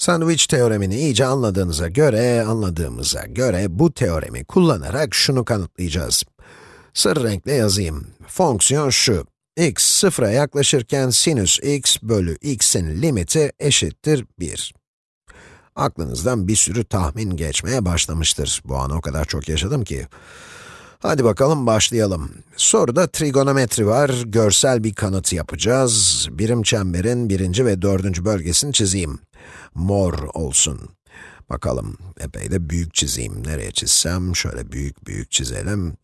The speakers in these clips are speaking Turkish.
Sandwich teoremini iyice anladığınıza göre, anladığımıza göre bu teoremi kullanarak şunu kanıtlayacağız. Sarı renkle yazayım. Fonksiyon şu. x sıfıra yaklaşırken sinüs x bölü x'in limiti eşittir 1. Aklınızdan bir sürü tahmin geçmeye başlamıştır. Bu anı o kadar çok yaşadım ki. Hadi bakalım başlayalım. Soruda trigonometri var, görsel bir kanıt yapacağız. Birim çemberin birinci ve dördüncü bölgesini çizeyim. Mor olsun. Bakalım, epey de büyük çizeyim. Nereye çizsem? Şöyle büyük büyük çizelim.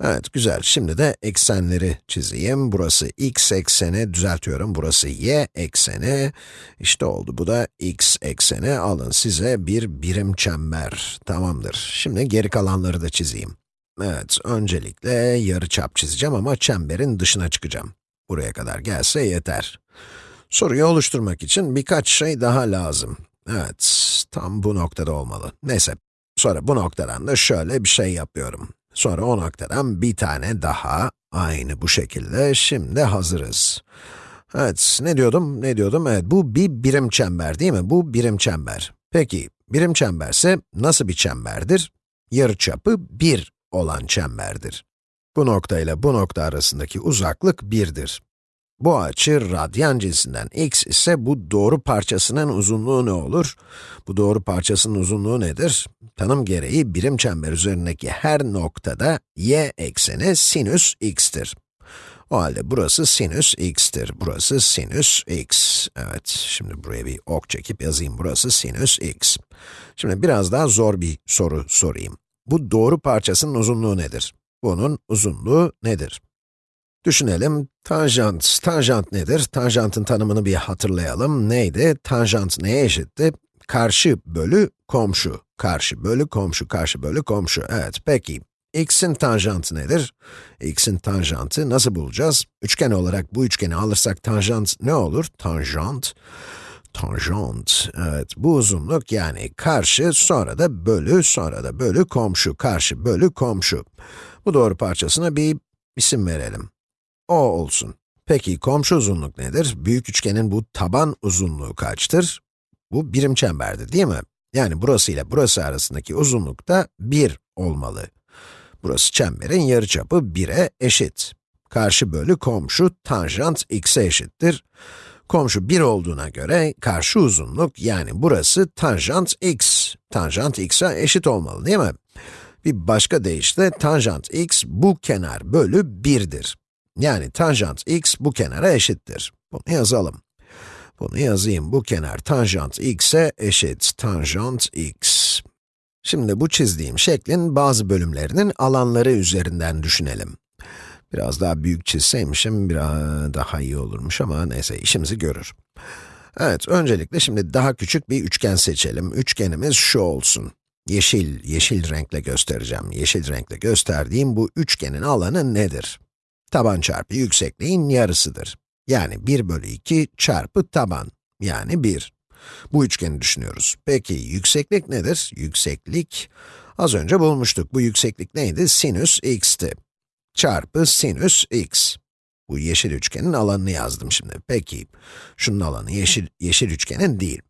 Evet, güzel. Şimdi de eksenleri çizeyim. Burası x ekseni, düzeltiyorum. Burası y ekseni. İşte oldu. Bu da x ekseni. Alın size bir birim çember. Tamamdır. Şimdi geri kalanları da çizeyim. Evet, öncelikle yarı çap çizeceğim ama çemberin dışına çıkacağım. Buraya kadar gelse yeter. Soruyu oluşturmak için birkaç şey daha lazım. Evet, tam bu noktada olmalı. Neyse, sonra bu noktadan da şöyle bir şey yapıyorum. Sonra o noktadan bir tane daha, aynı bu şekilde, şimdi hazırız. Evet, ne diyordum, ne diyordum? Evet, bu bir birim çember değil mi? Bu birim çember. Peki, birim çemberse nasıl bir çemberdir? Yarıçapı 1 olan çemberdir. Bu nokta ile bu nokta arasındaki uzaklık 1'dir. Bu açı radyan cinsinden x ise bu doğru parçasının uzunluğu ne olur? Bu doğru parçasının uzunluğu nedir? Tanım gereği birim çember üzerindeki her noktada y ekseni sinüs x'tir. O halde burası sinüs x'tir. Burası sinüs x. Evet, şimdi buraya bir ok çekip yazayım. Burası sinüs x. Şimdi biraz daha zor bir soru sorayım. Bu doğru parçasının uzunluğu nedir? Bunun uzunluğu nedir? Düşünelim, tanjant, tanjant nedir? Tanjantın tanımını bir hatırlayalım. Neydi? Tanjant neye eşitti? Karşı bölü komşu. Karşı bölü komşu, karşı bölü komşu. Evet, peki. x'in tanjantı nedir? x'in tanjantı nasıl bulacağız? Üçgen olarak bu üçgeni alırsak tanjant ne olur? Tanjant, tanjant, evet bu uzunluk yani karşı, sonra da bölü, sonra da bölü komşu, karşı bölü komşu. Bu doğru parçasına bir isim verelim. O olsun. Peki komşu uzunluk nedir? Büyük üçgenin bu taban uzunluğu kaçtır? Bu birim çemberdir değil mi? Yani burası ile burası arasındaki uzunluk da 1 olmalı. Burası çemberin yarıçapı 1'e eşit. Karşı bölü komşu tanjant x'e eşittir. Komşu 1 olduğuna göre karşı uzunluk yani burası tanjant x. Tanjant x'e eşit olmalı değil mi? Bir başka deyişle tanjant x bu kenar bölü 1'dir. Yani tanjant x bu kenara eşittir. Bunu yazalım. Bunu yazayım. Bu kenar tanjant x'e eşit. Tanjant x. Şimdi bu çizdiğim şeklin bazı bölümlerinin alanları üzerinden düşünelim. Biraz daha büyük çizseymişim biraz daha iyi olurmuş ama neyse işimizi görür. Evet, öncelikle şimdi daha küçük bir üçgen seçelim. Üçgenimiz şu olsun. Yeşil, yeşil renkle göstereceğim. Yeşil renkle gösterdiğim bu üçgenin alanı nedir? Taban çarpı yüksekliğin yarısıdır. Yani 1 bölü 2 çarpı taban, yani 1. Bu üçgeni düşünüyoruz. Peki, yükseklik nedir? Yükseklik, az önce bulmuştuk. Bu yükseklik neydi? Sinüs x'ti. Çarpı sinüs x. Bu yeşil üçgenin alanını yazdım şimdi. Peki, şunun alanı yeşil, yeşil üçgenin değil.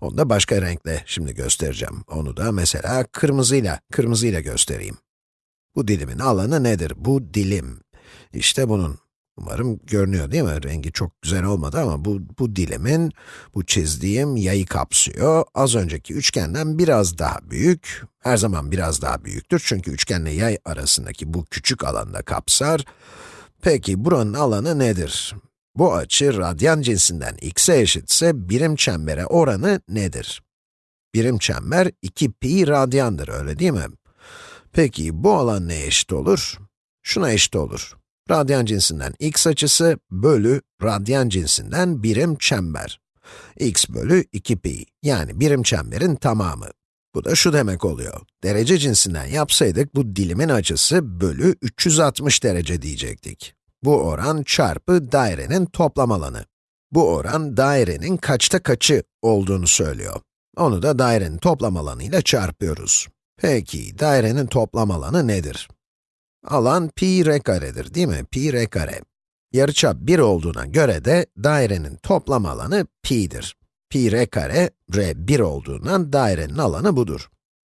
Onu da başka renkle şimdi göstereceğim. Onu da mesela kırmızıyla, kırmızıyla göstereyim. Bu dilimin alanı nedir? Bu dilim. İşte bunun. Umarım görünüyor değil mi? Rengi çok güzel olmadı ama bu, bu dilimin, bu çizdiğim yayı kapsıyor. Az önceki üçgenden biraz daha büyük. Her zaman biraz daha büyüktür çünkü üçgenle yay arasındaki bu küçük alanda kapsar. Peki buranın alanı nedir? Bu açı radyan cinsinden x'e eşitse birim çembere oranı nedir? Birim çember 2 pi radyandır öyle değil mi? Peki bu alan ne eşit olur? Şuna eşit olur. Radyan cinsinden x açısı bölü radyan cinsinden birim çember. x bölü 2 pi, yani birim çemberin tamamı. Bu da şu demek oluyor. Derece cinsinden yapsaydık bu dilimin açısı bölü 360 derece diyecektik. Bu oran çarpı dairenin toplam alanı. Bu oran dairenin kaçta kaçı olduğunu söylüyor. Onu da dairenin toplam alanıyla çarpıyoruz. Peki, dairenin toplam alanı nedir? Alan pi r karedir değil mi? Pi r kare. Yarıçap 1 olduğuna göre de dairenin toplam alanı pi'dir. pi r kare, r 1 olduğundan dairenin alanı budur.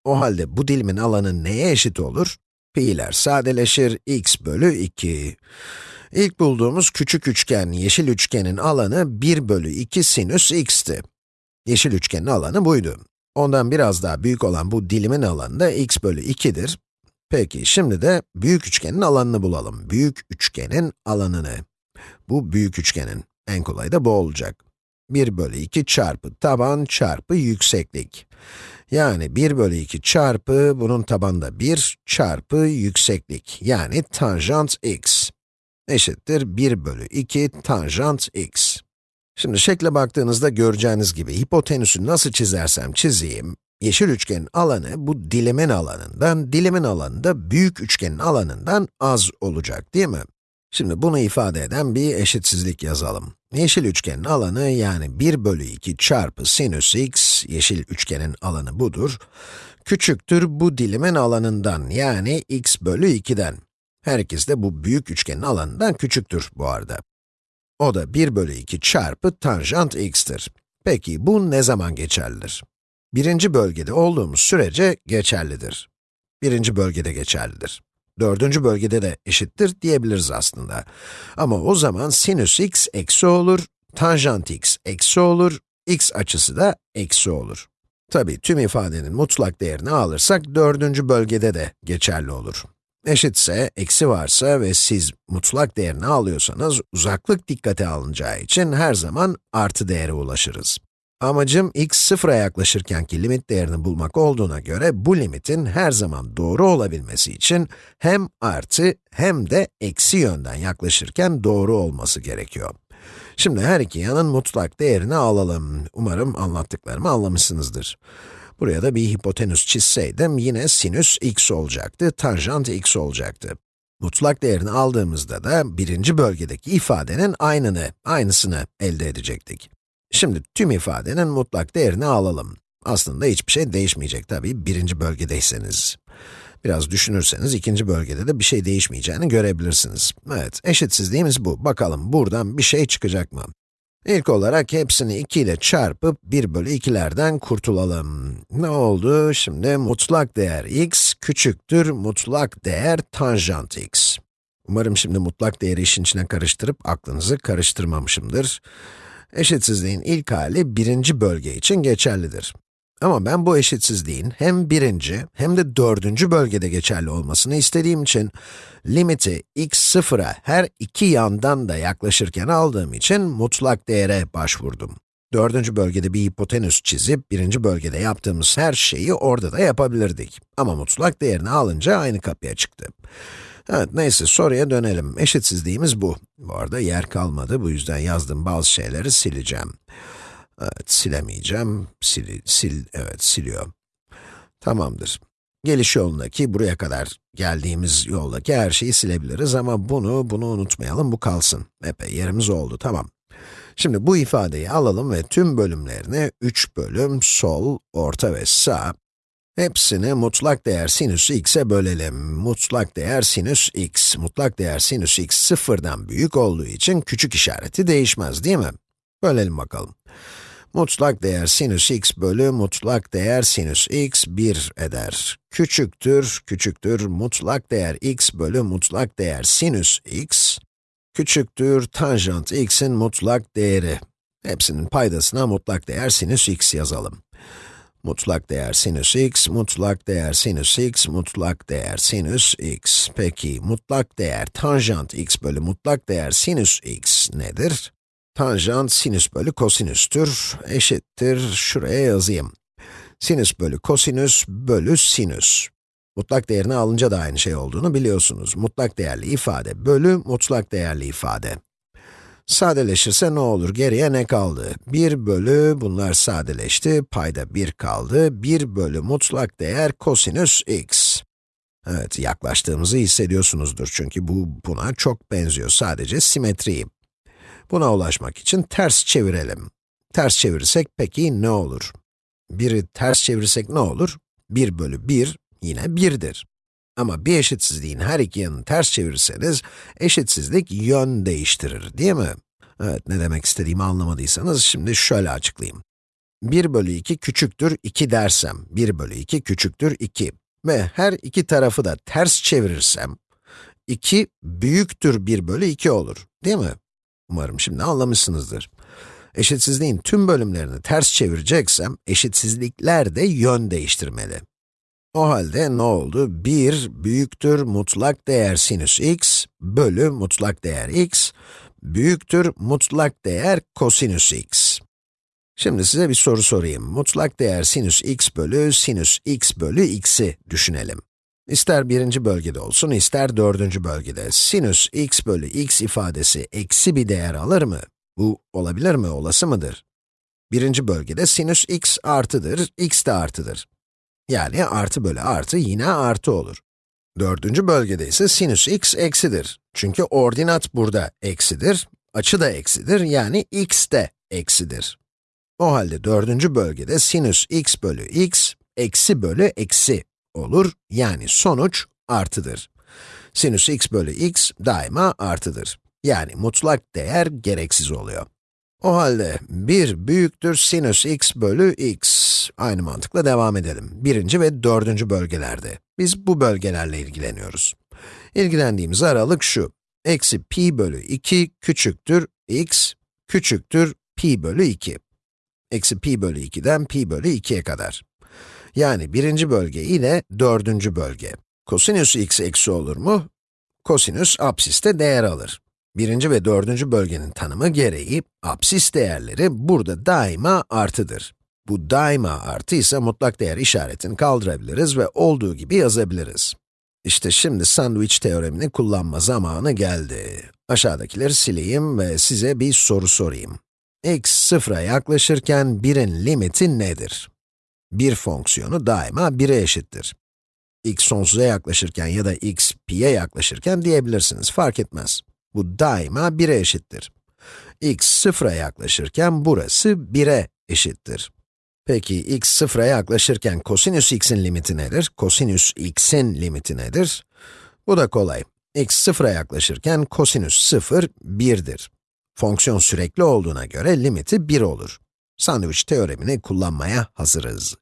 O halde bu dilimin alanı neye eşit olur? Pi'ler sadeleşir, x bölü 2. İlk bulduğumuz küçük üçgen, yeşil üçgenin alanı 1 bölü 2 sinüs x'ti. Yeşil üçgenin alanı buydu. Ondan biraz daha büyük olan bu dilimin alanı da x bölü 2'dir. Peki, şimdi de büyük üçgenin alanını bulalım. Büyük üçgenin alanını. Bu büyük üçgenin. En kolay da bu olacak. 1 bölü 2 çarpı taban çarpı yükseklik. Yani 1 bölü 2 çarpı, bunun tabanında 1 çarpı yükseklik. Yani tanjant x eşittir 1 bölü 2 tanjant x. Şimdi şekle baktığınızda göreceğiniz gibi hipotenüsü nasıl çizersem çizeyim, yeşil üçgenin alanı bu dilimin alanından, dilimin alanı da büyük üçgenin alanından az olacak değil mi? Şimdi bunu ifade eden bir eşitsizlik yazalım. Yeşil üçgenin alanı yani 1 bölü 2 çarpı sinüs x, yeşil üçgenin alanı budur, küçüktür bu dilimin alanından yani x bölü 2'den. Her ikisi de bu büyük üçgenin alanından küçüktür bu arada. O da 1 bölü 2 çarpı tanjant x'tir. Peki bu ne zaman geçerlidir? Birinci bölgede olduğumuz sürece geçerlidir. Birinci bölgede geçerlidir. Dördüncü bölgede de eşittir diyebiliriz aslında. Ama o zaman sinüs x eksi olur, tanjant x eksi olur, x açısı da eksi olur. Tabi tüm ifadenin mutlak değerini alırsak dördüncü bölgede de geçerli olur. Eşitse, eksi varsa ve siz mutlak değerini alıyorsanız, uzaklık dikkate alınacağı için her zaman artı değere ulaşırız. Amacım x sıfıra yaklaşırkenki limit değerini bulmak olduğuna göre, bu limitin her zaman doğru olabilmesi için hem artı hem de eksi yönden yaklaşırken doğru olması gerekiyor. Şimdi her iki yanın mutlak değerini alalım. Umarım anlattıklarımı anlamışsınızdır. Buraya da bir hipotenüs çizseydim, yine sinüs x olacaktı, tanjant x olacaktı. Mutlak değerini aldığımızda da birinci bölgedeki ifadenin aynını, aynısını elde edecektik. Şimdi tüm ifadenin mutlak değerini alalım. Aslında hiçbir şey değişmeyecek tabii, birinci bölgedeyseniz. Biraz düşünürseniz ikinci bölgede de bir şey değişmeyeceğini görebilirsiniz. Evet, eşitsizliğimiz bu. Bakalım buradan bir şey çıkacak mı? İlk olarak hepsini 2 ile çarpıp 1 bölü 2'lerden kurtulalım. Ne oldu? Şimdi mutlak değer x küçüktür mutlak değer tanjant x. Umarım şimdi mutlak değeri işin içine karıştırıp aklınızı karıştırmamışımdır. Eşitsizliğin ilk hali birinci bölge için geçerlidir. Ama ben bu eşitsizliğin hem birinci hem de dördüncü bölgede geçerli olmasını istediğim için limiti x sıfıra her iki yandan da yaklaşırken aldığım için mutlak değere başvurdum. Dördüncü bölgede bir hipotenüs çizip, birinci bölgede yaptığımız her şeyi orada da yapabilirdik. Ama mutlak değerini alınca aynı kapıya çıktı. Evet, neyse soruya dönelim. Eşitsizliğimiz bu. Bu arada yer kalmadı, bu yüzden yazdığım bazı şeyleri sileceğim. Evet, silemeyeceğim. Sil, sil, evet, siliyor. Tamamdır. Geliş yolundaki, buraya kadar geldiğimiz yoldaki her şeyi silebiliriz ama bunu, bunu unutmayalım, bu kalsın. Epey yerimiz oldu, tamam. Şimdi bu ifadeyi alalım ve tüm bölümlerini 3 bölüm sol, orta ve sağ, hepsini mutlak değer sinüs x'e bölelim. Mutlak değer sinüs x, mutlak değer sinüs x sıfırdan büyük olduğu için küçük işareti değişmez değil mi? Bölelim bakalım. Mutlak değer sinüs x bölü mutlak değer sinüs x 1 eder. Küçüktür, küçüktür mutlak değer x bölü mutlak değer sinüs x küçüktür tanjant x'in mutlak değeri. Hepsinin paydasına mutlak değer sinüs x yazalım. Mutlak değer sinüs x, mutlak değer sinüs x, mutlak değer sinüs x. Peki, mutlak değer tanjant x bölü mutlak değer sinüs x nedir? Tanjant sinüs bölü kosinüstür, eşittir, şuraya yazayım. Sinüs bölü kosinüs bölü sinüs. Mutlak değerini alınca da aynı şey olduğunu biliyorsunuz. Mutlak değerli ifade bölü mutlak değerli ifade. Sadeleşirse ne olur? Geriye ne kaldı? 1 bölü, bunlar sadeleşti, payda 1 kaldı. 1 bölü mutlak değer kosinüs x. Evet, yaklaştığımızı hissediyorsunuzdur çünkü bu buna çok benziyor, sadece simetriyi. Buna ulaşmak için ters çevirelim. Ters çevirirsek peki ne olur? Biri ters çevirirsek ne olur? 1 bölü 1 yine 1'dir. Ama bir eşitsizliğin her iki yanını ters çevirirseniz, eşitsizlik yön değiştirir, değil mi? Evet, ne demek istediğimi anlamadıysanız şimdi şöyle açıklayayım. 1 bölü 2 küçüktür 2 dersem, 1 bölü 2 küçüktür 2 ve her iki tarafı da ters çevirirsem, 2 büyüktür 1 bölü 2 olur, değil mi? Umarım şimdi anlamışsınızdır. Eşitsizliğin tüm bölümlerini ters çevireceksem, eşitsizlikler de yön değiştirmeli. O halde ne oldu? 1 büyüktür mutlak değer sinüs x bölü mutlak değer x büyüktür mutlak değer kosinüs x. Şimdi size bir soru sorayım. Mutlak değer sinüs x bölü sinüs x bölü x'i düşünelim. İster birinci bölgede olsun, ister dördüncü bölgede. Sinüs x bölü x ifadesi eksi bir değer alır mı? Bu olabilir mi, olası mıdır? Birinci bölgede sinüs x artıdır, x de artıdır. Yani artı bölü artı yine artı olur. Dördüncü bölgede ise sinüs x eksidir. Çünkü ordinat burada eksidir, açı da eksidir, yani x de eksidir. O halde dördüncü bölgede sinüs x bölü x, eksi bölü eksi olur, yani sonuç artıdır. Sinüs x bölü x daima artıdır. Yani mutlak değer gereksiz oluyor. O halde 1 büyüktür sinüs x bölü x. Aynı mantıkla devam edelim. Birinci ve dördüncü bölgelerde. Biz bu bölgelerle ilgileniyoruz. İlgilendiğimiz aralık şu. Eksi pi bölü 2 küçüktür x küçüktür pi bölü 2. Eksi pi bölü 2'den pi bölü 2'ye kadar. Yani birinci bölge ile dördüncü bölge. Kosinüs x eksi olur mu? Kosinüs apsiste değer alır. Birinci ve dördüncü bölgenin tanımı gereği, apsis değerleri burada daima artıdır. Bu daima artı ise mutlak değer işaretini kaldırabiliriz ve olduğu gibi yazabiliriz. İşte şimdi sandviç teoremini kullanma zamanı geldi. Aşağıdakileri sileyim ve size bir soru sorayım. x sıfıra yaklaşırken 1'in limiti nedir? Bir fonksiyonu daima 1'e eşittir. x sonsuza yaklaşırken ya da x pi'ye yaklaşırken diyebilirsiniz, fark etmez. Bu daima 1'e eşittir. x sıfıra yaklaşırken burası 1'e eşittir. Peki x sıfıra yaklaşırken kosinüs x'in limiti nedir? Kosinüs x'in limiti nedir? Bu da kolay. x sıfıra yaklaşırken kosinüs 0, 1'dir. Fonksiyon sürekli olduğuna göre limiti 1 olur. Sandviç teoremini kullanmaya hazırız.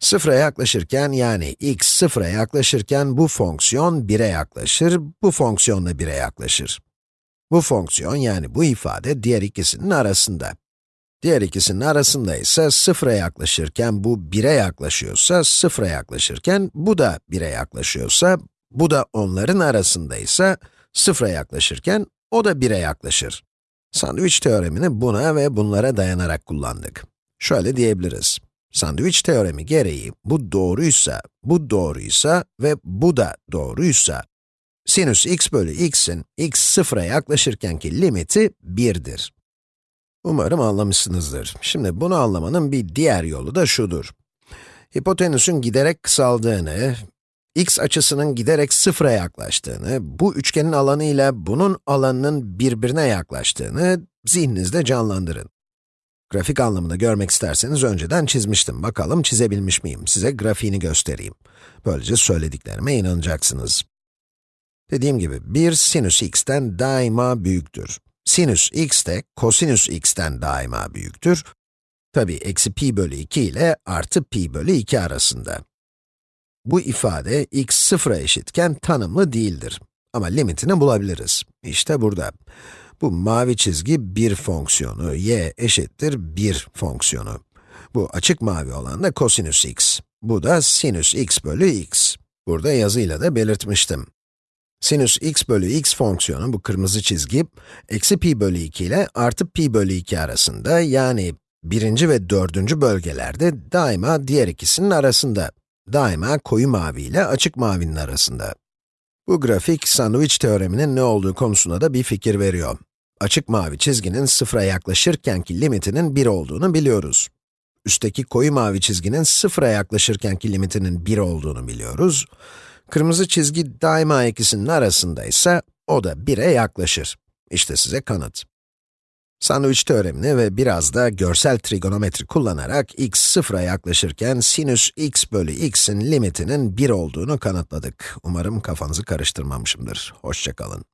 Sıfıra yaklaşırken yani x sıfıra yaklaşırken bu fonksiyon 1'e yaklaşır, bu fonksiyon da 1'e yaklaşır. Bu fonksiyon yani bu ifade diğer ikisinin arasında. Diğer ikisinin arasında ise sıfıra yaklaşırken bu 1'e yaklaşıyorsa, sıfıra yaklaşırken bu da 1'e yaklaşıyorsa, bu da onların arasındaysa, sıfıra yaklaşırken o da 1'e yaklaşır. Sandviç teoremini buna ve bunlara dayanarak kullandık. Şöyle diyebiliriz. Sandviç teoremi gereği bu doğruysa, bu doğruysa ve bu da doğruysa, sinüs x bölü x'in x sıfıra yaklaşırkenki limiti 1'dir. Umarım anlamışsınızdır. Şimdi bunu anlamanın bir diğer yolu da şudur. Hipotenüsün giderek kısaldığını, x açısının giderek sıfıra yaklaştığını, bu üçgenin alanı ile bunun alanının birbirine yaklaştığını zihninizde canlandırın. Grafik anlamında görmek isterseniz önceden çizmiştim. Bakalım çizebilmiş miyim? Size grafiğini göstereyim. Böylece söylediklerime inanacaksınız. Dediğim gibi, 1 sinüs x'ten daima büyüktür. Sinüs x de kosinüs x'ten daima büyüktür. Tabi eksi pi bölü 2 ile artı pi bölü 2 arasında. Bu ifade x sıfıra eşitken tanımlı değildir. Ama limitini bulabiliriz. İşte burada. Bu mavi çizgi bir fonksiyonu, y eşittir 1 fonksiyonu. Bu açık mavi olan da kosinüs x. Bu da sinüs x bölü x. Burada yazıyla da belirtmiştim. Sinüs x bölü x fonksiyonu, bu kırmızı çizgi, eksi pi bölü 2 ile artı pi bölü 2 arasında, yani birinci ve dördüncü bölgelerde daima diğer ikisinin arasında. Daima koyu mavi ile açık mavinin arasında. Bu grafik, sandviç teoreminin ne olduğu konusunda da bir fikir veriyor. Açık mavi çizginin sıfıra yaklaşırkenki limitinin 1 olduğunu biliyoruz. Üstteki koyu mavi çizginin sıfıra yaklaşırkenki limitinin 1 olduğunu biliyoruz. Kırmızı çizgi daima ikisinin arasındaysa, o da 1'e yaklaşır. İşte size kanıt. Sandviç teoremini ve biraz da görsel trigonometri kullanarak x sıfıra yaklaşırken sinüs x bölü x'in limitinin 1 olduğunu kanıtladık. Umarım kafanızı karıştırmamışımdır. Hoşçakalın.